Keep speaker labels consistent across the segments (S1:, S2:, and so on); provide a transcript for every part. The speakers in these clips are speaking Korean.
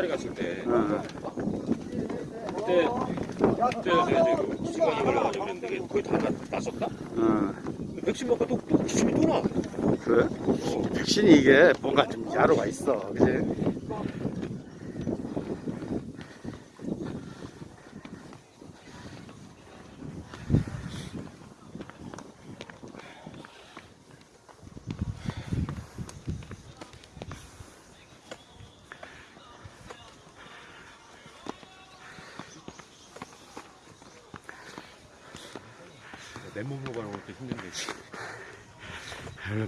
S1: 사다리 갔을 때
S2: 어.
S1: 그때 그때여서 이제 그 기침이 걸려가지고 그랬는데 이게 거의 다 났, 났었다.
S2: 어.
S1: 백신 먹고 또, 또 기침이 또 나.
S2: 그래? 백신이 이게 뭔가 좀 야로가 있어. 그지?
S1: 맨몸으로 가는 것도 힘든데.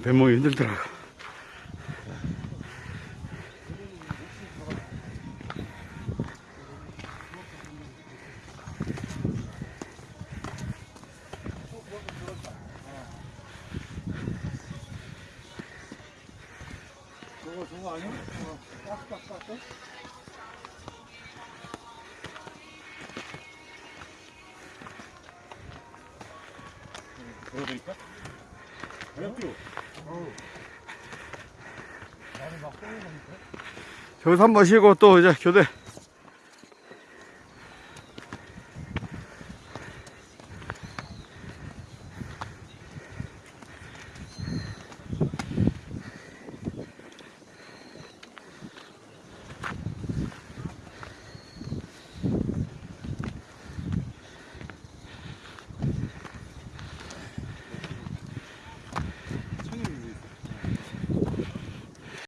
S2: 맨몸이 힘들더라고.
S3: 저거 저거 아니야? 저거 깍깍깍
S1: 보여드릴까?
S3: 거니까
S2: 저기서 한번 쉬고 또 이제 교대